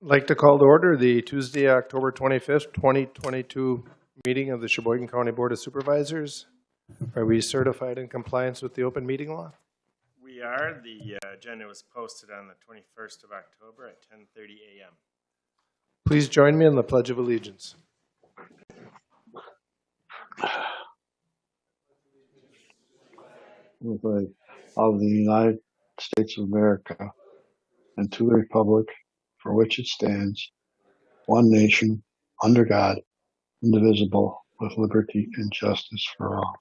Like to call to order the Tuesday, October 25th, 2022 meeting of the Sheboygan County Board of Supervisors. Are we certified in compliance with the open meeting law? We are. The uh, agenda was posted on the 21st of October at 10:30 a.m. Please join me in the Pledge of Allegiance. of the United States of America and to the republic for which it stands, one nation, under God, indivisible, with liberty and justice for all.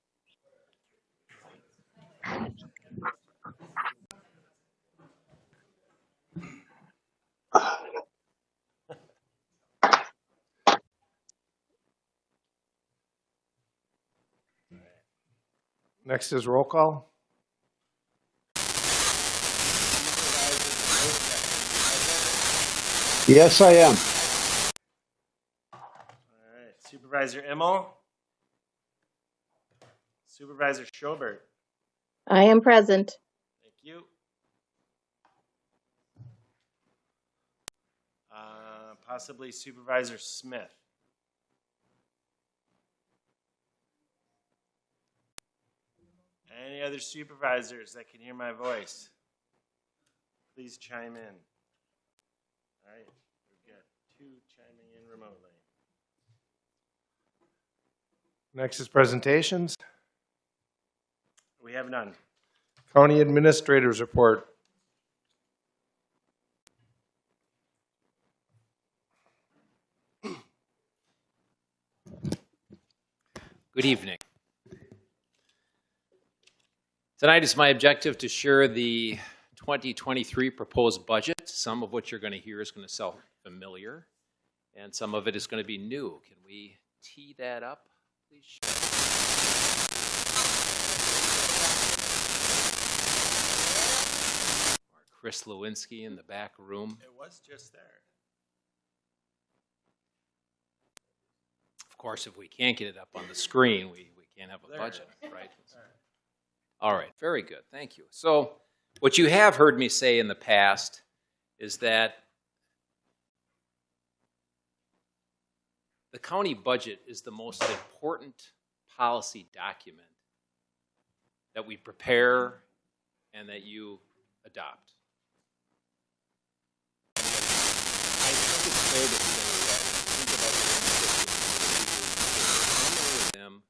Next is roll call. Yes, I am. All right, Supervisor Immel. Supervisor Schobert. I am present. Thank you. Uh, Possibly Supervisor Smith. Any other supervisors that can hear my voice? Please chime in. All right, we've got two chiming in remotely. Next is presentations. We have none. County Administrators Report. Good evening. Tonight is my objective to share the 2023 proposed budget. Some of what you're going to hear is going to sound familiar, and some of it is going to be new. Can we tee that up, please? Or Chris Lewinsky in the back room. It was just there. Of course, if we can't get it up on the screen, we, we can't have a There. budget, right? All right, very good, thank you. So what you have heard me say in the past is that the county budget is the most important policy document that we prepare and that you adopt. I think it's fair to say that think about the them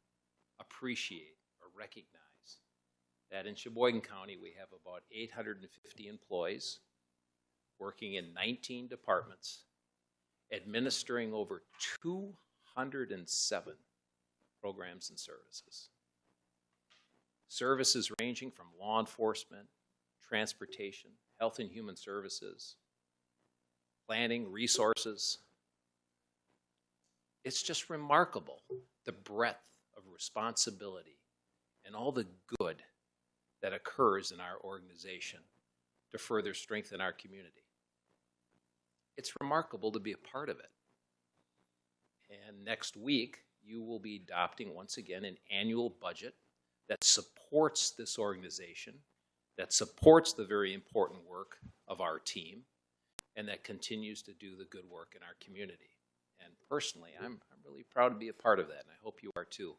appreciate or recognize that in Sheboygan County, we have about 850 employees working in 19 departments, administering over 207 programs and services. Services ranging from law enforcement, transportation, health and human services, planning, resources. It's just remarkable the breadth of responsibility and all the good that occurs in our organization to further strengthen our community. It's remarkable to be a part of it. And next week, you will be adopting once again an annual budget that supports this organization, that supports the very important work of our team, and that continues to do the good work in our community. And personally, I'm, I'm really proud to be a part of that, and I hope you are too.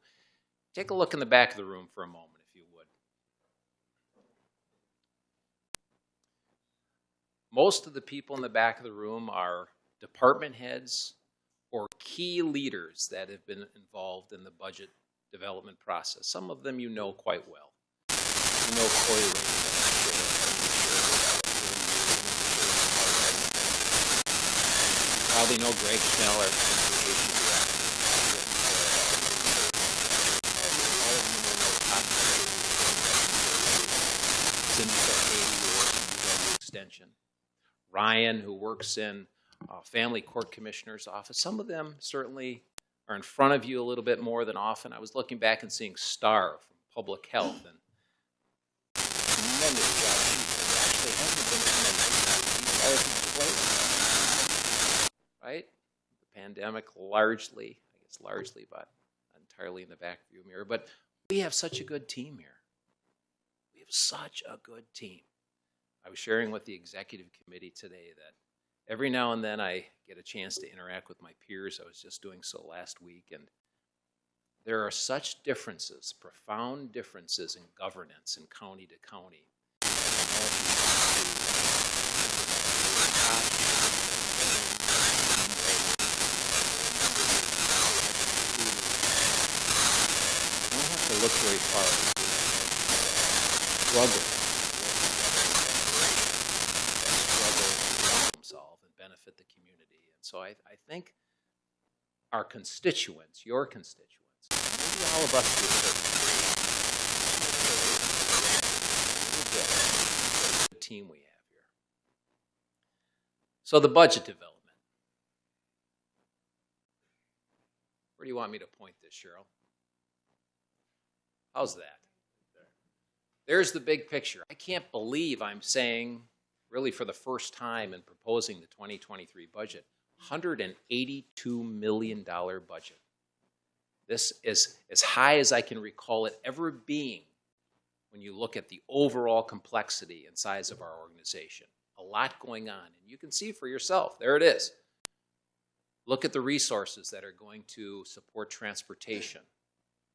Take a look in the back of the room for a moment, if you would. Most of the people in the back of the room are department heads or key leaders that have been involved in the budget development process. Some of them you know quite well. You know Cory Ray, Probably know Greg Schnell, our transportation director. Extension. Ryan, who works in uh, Family Court Commissioner's Office. Some of them certainly are in front of you a little bit more than often. I was looking back and seeing Star from Public Health and tremendous job right? The pandemic largely, I guess largely, but entirely in the back view mirror. But we have such a good team here. We have such a good team. I was sharing with the executive committee today that every now and then I get a chance to interact with my peers. I was just doing so last week, and there are such differences, profound differences in governance in county to county. Look very far. Struggle to problem solve and benefit the community. And so I, I think our constituents, your constituents, maybe all of us to a certain degree, the team we have here. So the budget development. Where do you want me to point this, Cheryl? How's that? There's the big picture. I can't believe I'm saying, really for the first time in proposing the 2023 budget, $182 million budget. This is as high as I can recall it ever being when you look at the overall complexity and size of our organization. A lot going on, and you can see for yourself. There it is. Look at the resources that are going to support transportation,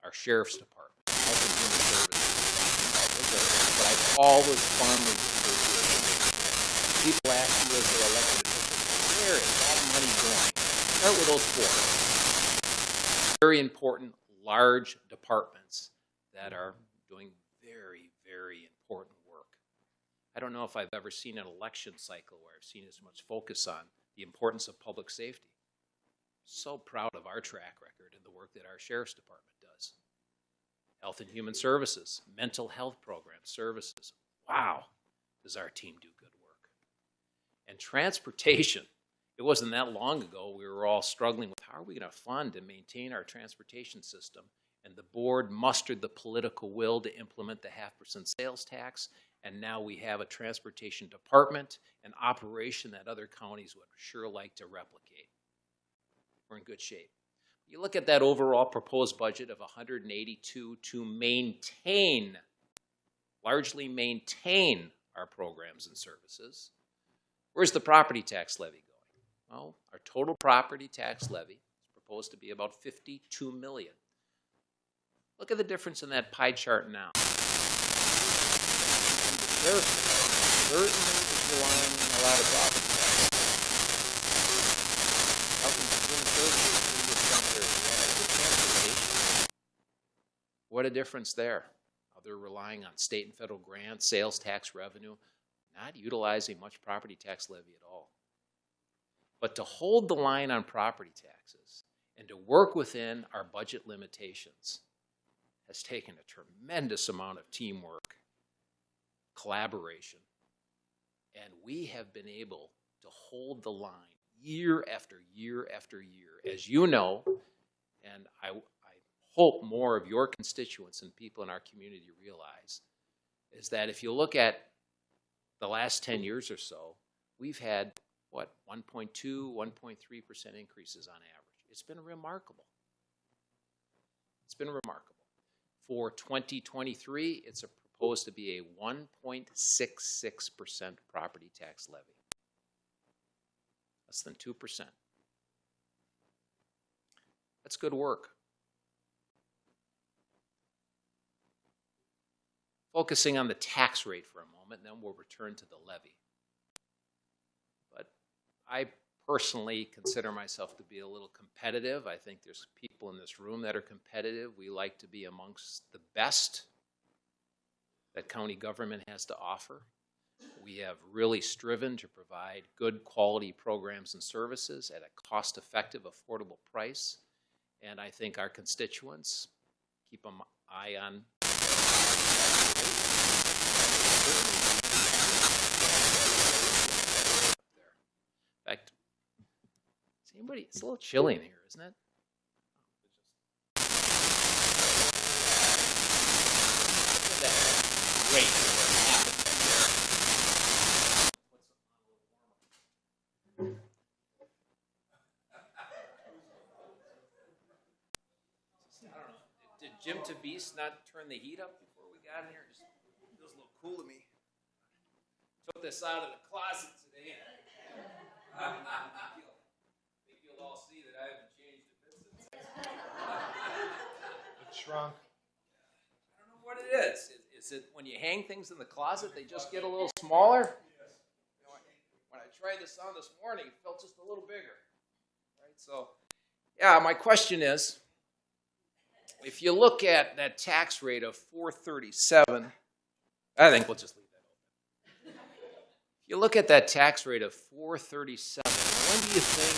our sheriff's department, health and human services. Those what I call those farmers. People ask you as their elected officials, where is that money going? Start with those four. Very important, large departments that are doing very, very important work. I don't know if I've ever seen an election cycle where I've seen as much focus on the importance of public safety. So proud of our track record and the work that our sheriff's department does. Health and Human Services, mental health programs, services. Wow, does our team do good work. And transportation, it wasn't that long ago we were all struggling with how are we going to fund and maintain our transportation system. And the board mustered the political will to implement the half percent sales tax. And now we have a transportation department, an operation that other counties would sure like to replicate. We're in good shape. You look at that overall proposed budget of 182 to maintain, largely maintain our programs and services. Where's the property tax levy going? Well, our total property tax levy is proposed to be about 52 million. Look at the difference in that pie chart now. Certainly a lot of. What a difference there. They're relying on state and federal grants, sales tax revenue, not utilizing much property tax levy at all. But to hold the line on property taxes and to work within our budget limitations has taken a tremendous amount of teamwork, collaboration, and we have been able to hold the line year after year after year. As you know, and I, I hope more of your constituents and people in our community realize, is that if you look at the last 10 hmm. years or so, we've had, what, 1.2, 1.3% increases on average. It's been remarkable. It's been remarkable. For 2023, it's proposed to be a 1.66% property tax levy. Less than 2%. That's good work. Focusing on the tax rate for a moment, and then we'll return to the levy. But I personally consider myself to be a little competitive. I think there's people in this room that are competitive. We like to be amongst the best that county government has to offer. We have really striven to provide good quality programs and services at a cost-effective, affordable price. And I think our constituents keep an eye on in fact, is anybody? It's a little chilly in here, isn't it? did Jim Tabise not turn the heat up before we got in here? Just cool to me. Took this out of the closet today. and I think you'll all see that I haven't changed a bit since. It shrunk. I don't know what it is. Is, is it when you hang things in the closet, they just get a little smaller? You know, When I tried this on this morning, it felt just a little bigger. Right? So, yeah, my question is, if you look at that tax rate of 437, I think we'll just leave that open. If you look at that tax rate of 437, when do you think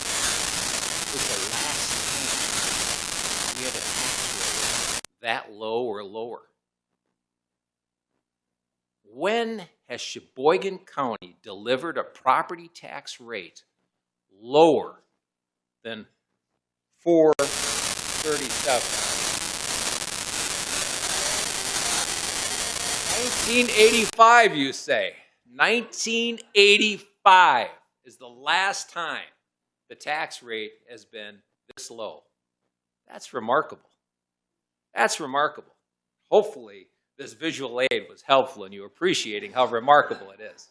was the last time we had a tax rate that low or lower? When has Sheboygan County delivered a property tax rate lower than 437? 1985, you say. 1985 is the last time the tax rate has been this low. That's remarkable. That's remarkable. Hopefully, this visual aid was helpful in you appreciating how remarkable it is.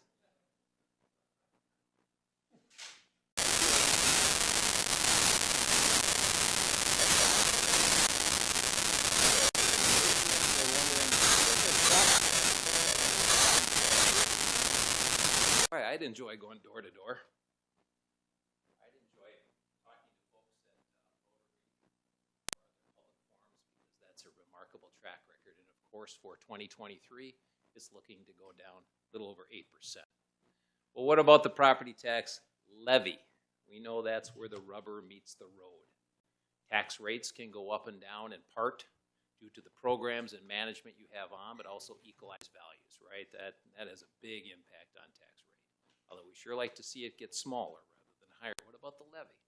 I'd enjoy going door to door. I'd enjoy talking to folks at uh, public forums because that's a remarkable track record. And of course, for 2023, it's looking to go down a little over 8%. Well, what about the property tax levy? We know that's where the rubber meets the road. Tax rates can go up and down in part due to the programs and management you have on, but also equalized values, right? That, that has a big impact on tax. Although we sure like to see it get smaller rather than higher. What about the levy?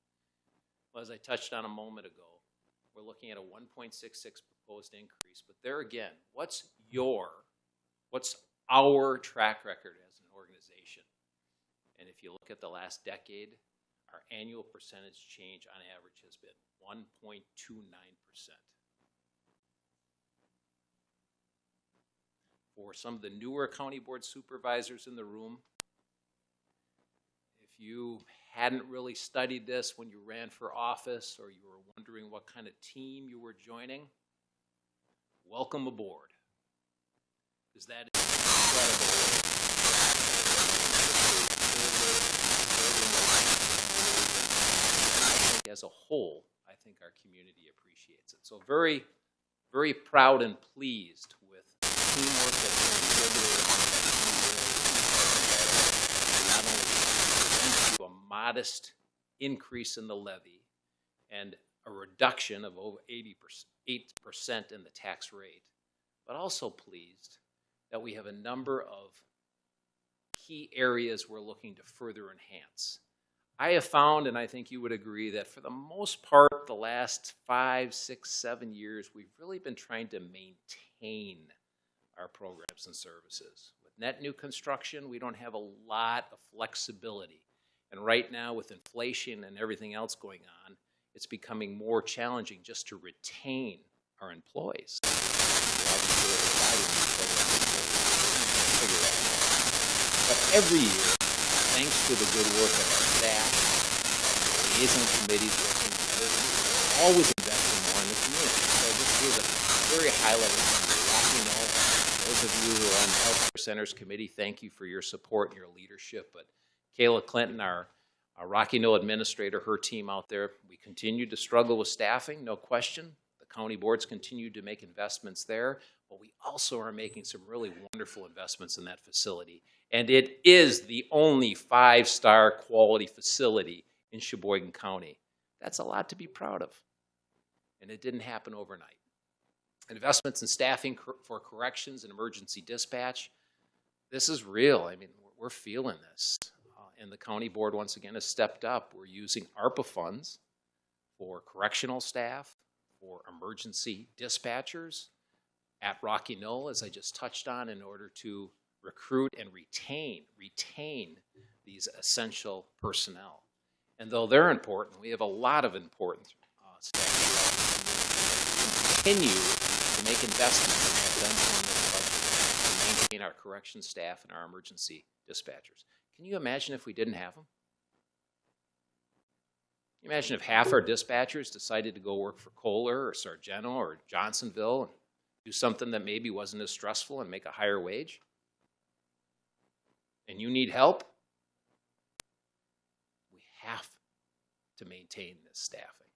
Well, as I touched on a moment ago, we're looking at a 1.66 proposed increase. But there again, what's your, what's our track record as an organization? And if you look at the last decade, our annual percentage change on average has been 1.29%. For some of the newer county board supervisors in the room, if you hadn't really studied this when you ran for office or you were wondering what kind of team you were joining, welcome aboard. Because that is incredible. As a whole, I think our community appreciates it. So very, very proud and pleased with teamwork that's community. Not only to a modest increase in the levy and a reduction of over 80 8% in the tax rate, but also pleased that we have a number of key areas we're looking to further enhance. I have found, and I think you would agree, that for the most part, the last five, six, seven years, we've really been trying to maintain our programs and services. With net new construction, we don't have a lot of flexibility. And right now, with inflation and everything else going on, it's becoming more challenging just to retain our employees. But every year, thanks to the good work of our staff, liaison committees working together, always investing more in the community. So just here's a very high level. Rocky Knoll, those of you who are on the Healthcare Centers Committee, thank you for your support and your leadership. But Kayla Clinton, our, our Rocky Knoll administrator, her team out there, we continue to struggle with staffing, no question. The county boards continue to make investments there, but we also are making some really wonderful investments in that facility. And it is the only five-star quality facility in Sheboygan County. That's a lot to be proud of. And it didn't happen overnight. Investments in staffing for corrections and emergency dispatch, this is real. I mean, we're feeling this. And the county board, once again, has stepped up. We're using ARPA funds for correctional staff, for emergency dispatchers at Rocky Knoll, as I just touched on, in order to recruit and retain, retain these essential personnel. And though they're important, we have a lot of important uh, staff. continue to make investments in that to maintain our correction staff and our emergency dispatchers. Can you imagine if we didn't have them? Imagine if half our dispatchers decided to go work for Kohler or Sargento or Johnsonville and do something that maybe wasn't as stressful and make a higher wage? And you need help? We have to maintain this staffing,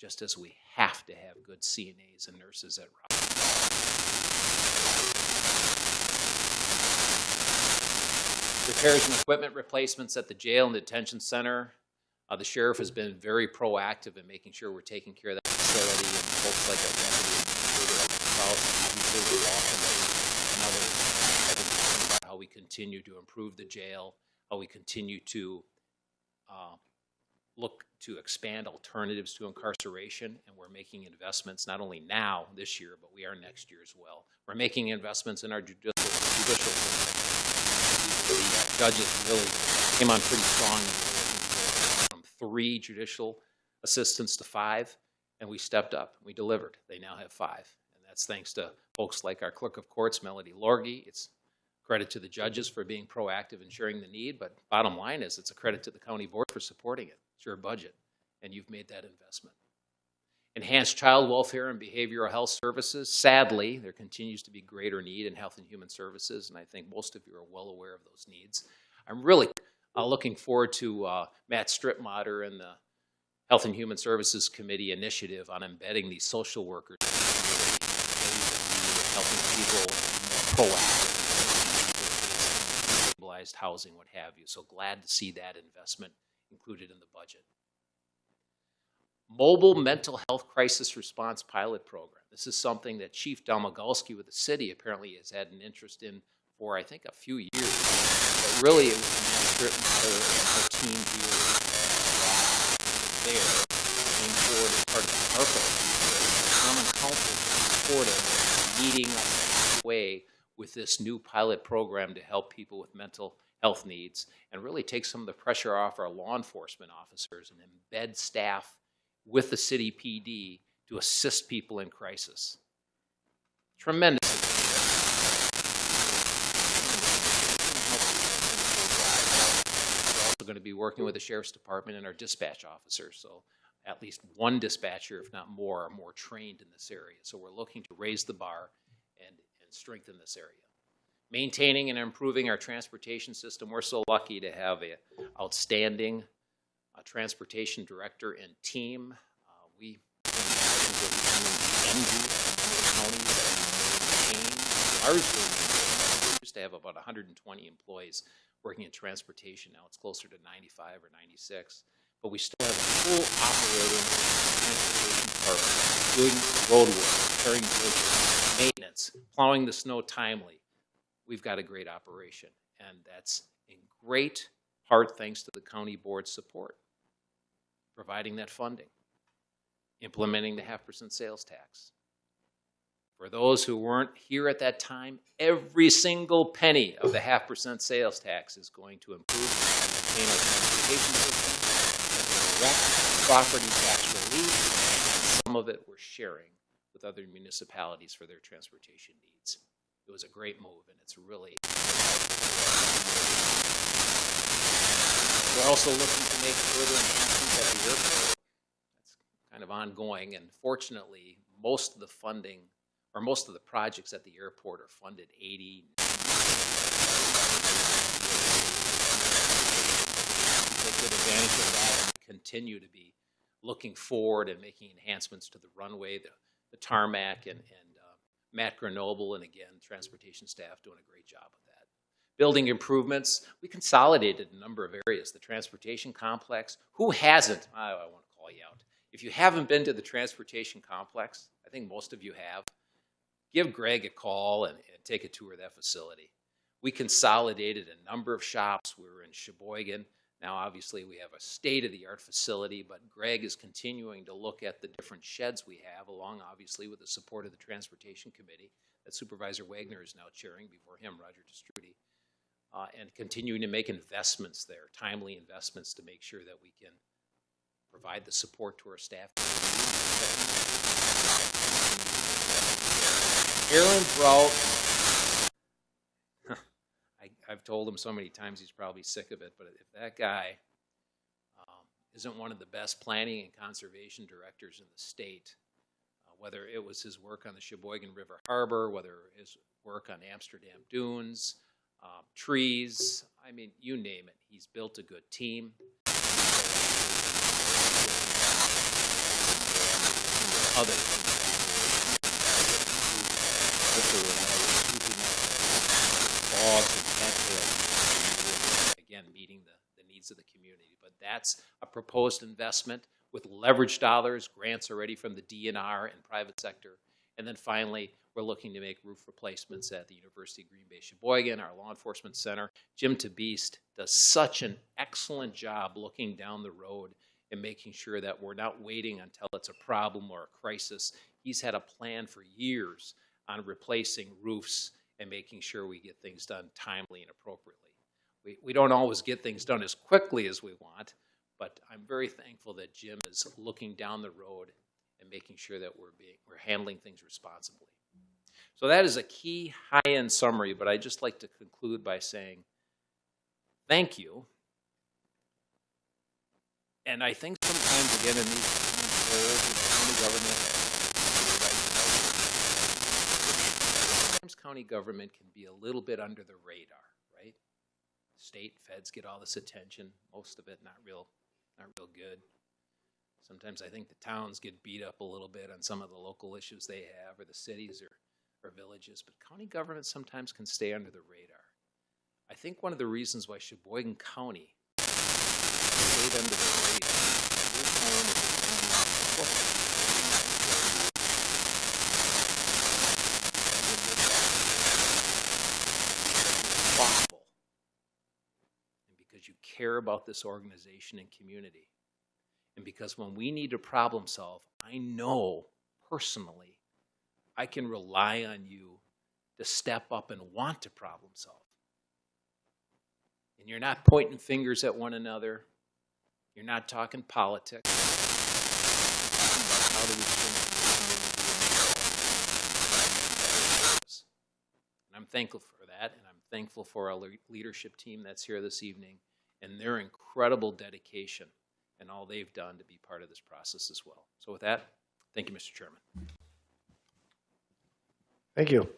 just as we have to have good CNAs and nurses at Rock. Repairs and equipment replacements at the jail and detention center. Uh, the sheriff has been very proactive in making sure we're taking care of that facility and folks like our deputy administrator, about how we continue to improve the jail, how we continue to uh, look to expand alternatives to incarceration, and we're making investments not only now, this year, but we are next year as well. We're making investments in our judicial, judicial system. The uh, judges really came on pretty strong from three judicial assistants to five, and we stepped up, we delivered. They now have five, and that's thanks to folks like our clerk of courts, Melody Lorge. It's credit to the judges for being proactive in sharing the need, but bottom line is it's a credit to the county board for supporting it. It's your budget, and you've made that investment. Enhanced child welfare and behavioral health services. Sadly, there continues to be greater need in health and human services, and I think most of you are well aware of those needs. I'm really uh, looking forward to uh, Matt Stripmatter and the Health and Human Services Committee initiative on embedding these social workers in helping people more proactive, stabilized housing, what have you. So glad to see that investment included in the budget. Mobile Mental Health Crisis Response Pilot Program. This is something that Chief Domagalski with the city apparently has had an interest in for, I think, a few years. But really, it was Matt Stripmatter and our team here there came forward as part of the ARPA, Common Council supported meeting halfway with this new pilot program to help people with mental health needs and really take some of the pressure off our law enforcement officers and embed staff with the city PD to assist people in crisis. Tremendous. We're also going to be working with the sheriff's department and our dispatch officers. So at least one dispatcher, if not more, are more trained in this area. So we're looking to raise the bar and, and strengthen this area. Maintaining and improving our transportation system. We're so lucky to have a outstanding uh, transportation director and team. Uh, we used to have about 120 employees working in transportation. Now it's closer to 95 or 96. But we still have a full operating transportation department doing road work, repairing bridges, maintenance, plowing the snow timely. We've got a great operation, and that's in great part thanks to the county board's support providing that funding, implementing the half percent sales tax. For those who weren't here at that time, every single penny of the half percent sales tax is going to improve and maintain our transportation system, direct property tax relief, and some of it we're sharing with other municipalities for their transportation needs. It was a great move, and it's really we're also looking to make further enhancements airport. That's kind of ongoing, and fortunately, most of the funding, or most of the projects at the airport are funded 80, take good advantage of that and continue to be looking forward and making enhancements to the runway, the, the tarmac, and, and uh, Matt Grenoble, and again, transportation staff doing a great job. Building improvements, we consolidated a number of areas. The transportation complex, who hasn't? I, I want to call you out. If you haven't been to the transportation complex, I think most of you have, give Greg a call and, and take a tour of that facility. We consolidated a number of shops. We were in Sheboygan. Now, obviously, we have a state-of-the-art facility, but Greg is continuing to look at the different sheds we have, along, obviously, with the support of the Transportation Committee that Supervisor Wagner is now chairing, before him, Roger Te Stroete, uh, and continuing to make investments there, timely investments to make sure that we can provide the support to our staff. Aaron Brault, I, I've told him so many times he's probably sick of it, but if that guy um, isn't one of the best planning and conservation directors in the state, uh, whether it was his work on the Sheboygan River Harbor, whether his work on Amsterdam Dunes, um, trees, I mean, you name it. He's built a good team. Other. Again, meeting the, the needs of the community. But that's a proposed investment with leverage dollars, grants already from the DNR and private sector. And then finally, we're looking to make roof replacements at the University of Green Bay Sheboygan, our law enforcement center. Jim Tabeast does such an excellent job looking down the road and making sure that we're not waiting until it's a problem or a crisis. He's had a plan for years on replacing roofs and making sure we get things done timely and appropriately. We, we don't always get things done as quickly as we want, but I'm very thankful that Jim is looking down the road and making sure that we're being, we're handling things responsibly. So that is a key high-end summary, but I'd just like to conclude by saying thank you. And I think sometimes, again, in these roles in county government, sometimes county government can be a little bit under the radar, right? State, feds get all this attention, most of it not real, not real good. Sometimes I think the towns get beat up a little bit on some of the local issues they have, or the cities or, or villages, but county government sometimes can stay under the radar. I think one of the reasons why Sheboygan County stayed under the radar. we're home you care about this organization and community, and because when we need to problem solve, I know personally I can rely on you to step up and want to problem solve. And you're not pointing fingers at one another. You're not talking politics. How do we? And I'm thankful for that, and I'm thankful for our leadership team that's here this evening and their incredible dedication and all they've done to be part of this process as well. So with that, thank you, Mr. Chairman. Thank you.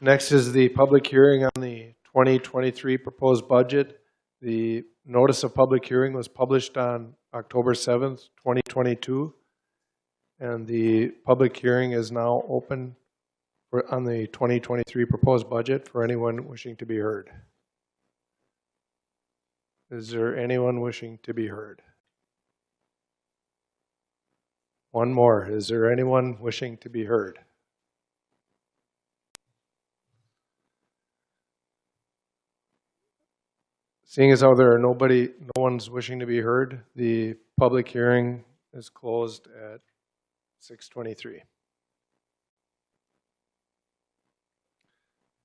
Next is the public hearing on the 2023 proposed budget. The notice of public hearing was published on October 7th, 2022. And the public hearing is now open for, on the 2023 proposed budget for anyone wishing to be heard. Is there anyone wishing to be heard? One more. Is there anyone wishing to be heard? Seeing as how there are nobody, no one's wishing to be heard, the public hearing is closed at 6:23.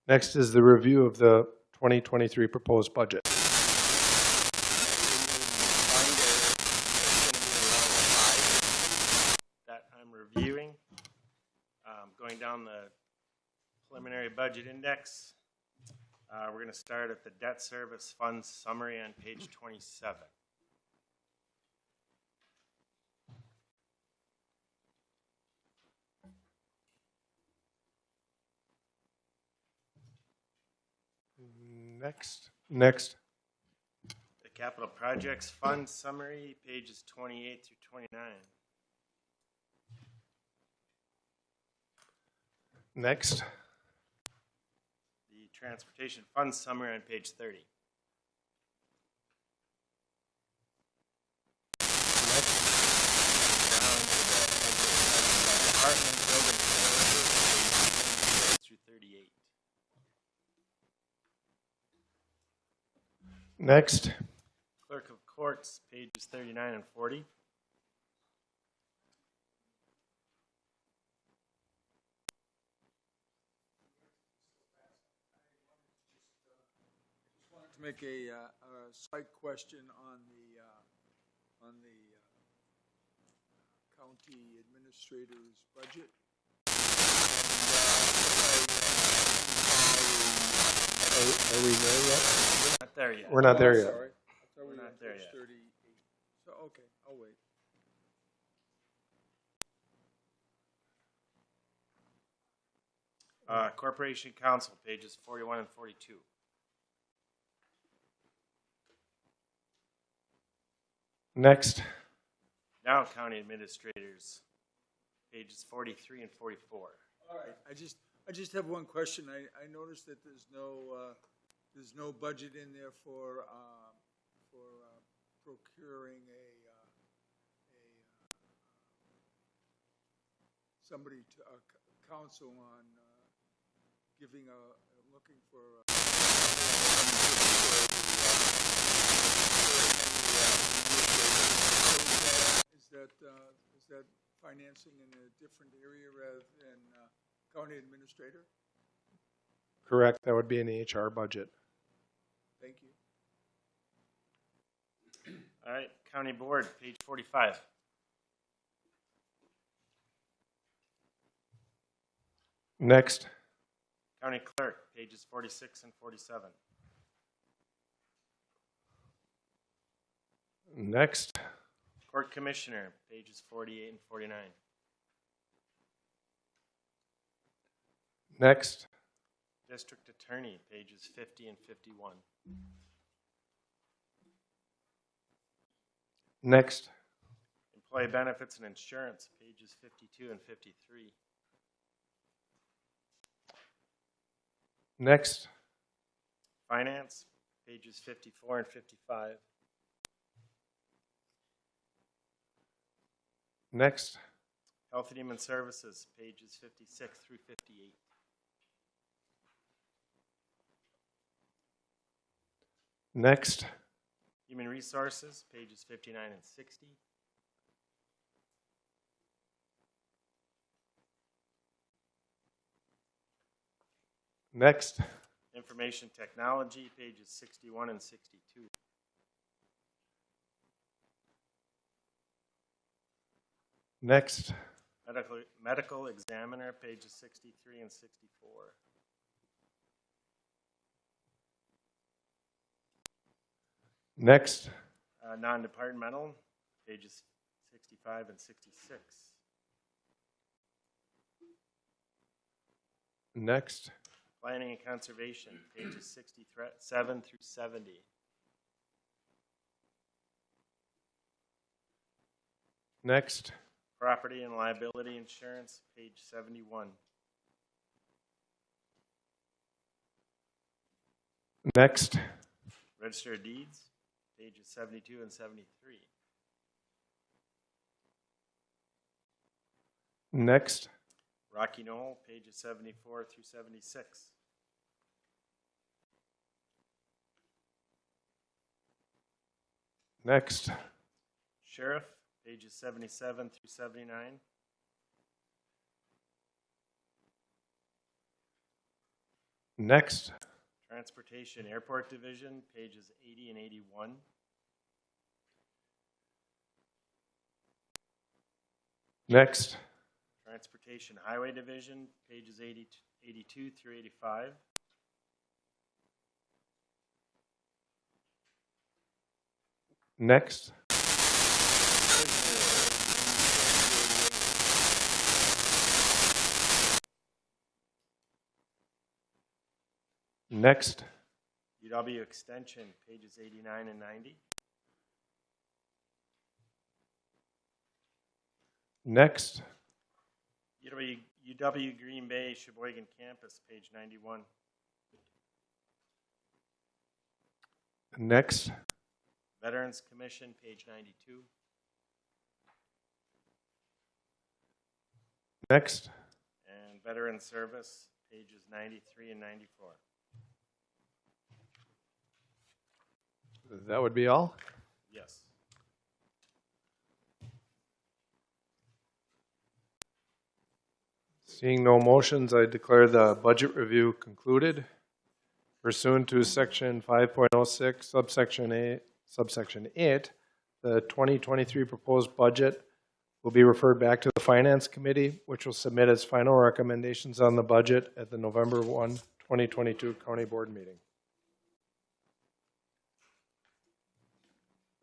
Next is the review of the 2023 proposed budget. Preliminary budget index, uh, we're gonna start at the debt service funds summary on page twenty-seven. Next, next. The capital projects fund summary, pages twenty-eight through twenty-nine. Next, The transportation fund summary on page thirty. Down to the Department building services, pages through thirty-eight. next, Clerk of Courts, pages thirty-nine and forty. To make a, uh, a slight question on the, uh, on the uh, county administrator's budget. Are we there yet? We're Not there yet. We're not there Oh, yet. sorry. I thought we We're were not there yet. Thirty-eight. So, okay, I'll wait. Uh, Corporation Counsel, pages forty-one and forty-two. Next, Now County Administrators, pages forty-three and forty-four. All right, I just, I just have one question. I, I noticed that there's no, uh, there's no budget in there for, um, for uh, procuring a, uh, a, uh, somebody to, uh, counsel on, uh, giving a, looking for. uh, Is that, uh, is that financing in a different area rather than uh, county administrator? correct, that would be in the HR budget. Thank you. All right, County Board, page forty-five. Next, County Clerk, pages forty-six and forty-seven. next, Court Commissioner, pages forty-eight and forty-nine. next, District Attorney, pages fifty and fifty-one. next, Employee Benefits and Insurance, pages fifty-two and fifty-three. next, Finance, pages fifty-four and fifty-five. Next, Health and Human Services, pages fifty-six through fifty-eight. next, Human Resources, pages fifty-nine and sixty. next, Information Technology, pages sixty-one and sixty-two. Next, Medical, Medical Examiner, pages sixty-three and sixty-four. next, Uh, non-departmental, pages sixty-five and sixty-six. next, Planning and Conservation, pages sixty-seven through seventy. next, Property and Liability Insurance, page seventy-one. next, Register of Deeds, pages seventy-two and seventy-three. next, Rocky Knoll, pages seventy-four through seventy-six. next, Sheriff, pages seventy-seven through seventy-nine. next, Transportation Airport Division, pages eighty and eighty-one. next, Transportation Highway Division, pages 80 82 through eighty-five. next, next, UW Extension, pages eighty-nine and ninety. next, UW, UW Green Bay Sheboygan Campus, page ninety-one. next, Veterans Commission, page ninety-two. next, And Veteran Service, pages ninety-three and ninety-four. That would be all? Yes. Seeing no motions, I declare the budget review concluded. pursuant to section 5.06 subsection A, subsection 8, the 2023 proposed budget will be referred back to the Finance Committee, which will submit its final recommendations on the budget at the November 1, 2022 County Board meeting.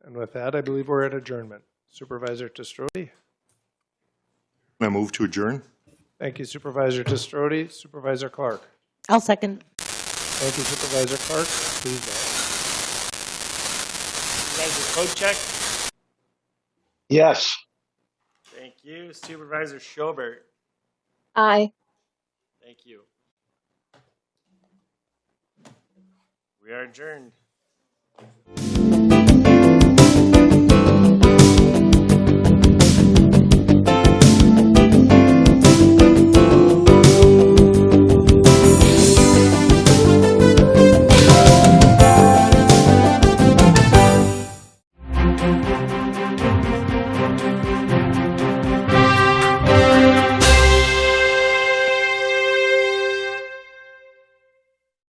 And with that, I believe we're at adjournment. Supervisor Te Stroete? I move to adjourn? Thank you Supervisor Te Stroete. Supervisor Clark? I'll second. Thank you Supervisor Clark. Please vote. Supervisor Kochek? Yes. Thank you. Supervisor Schobert? Aye. Thank you. We are adjourned.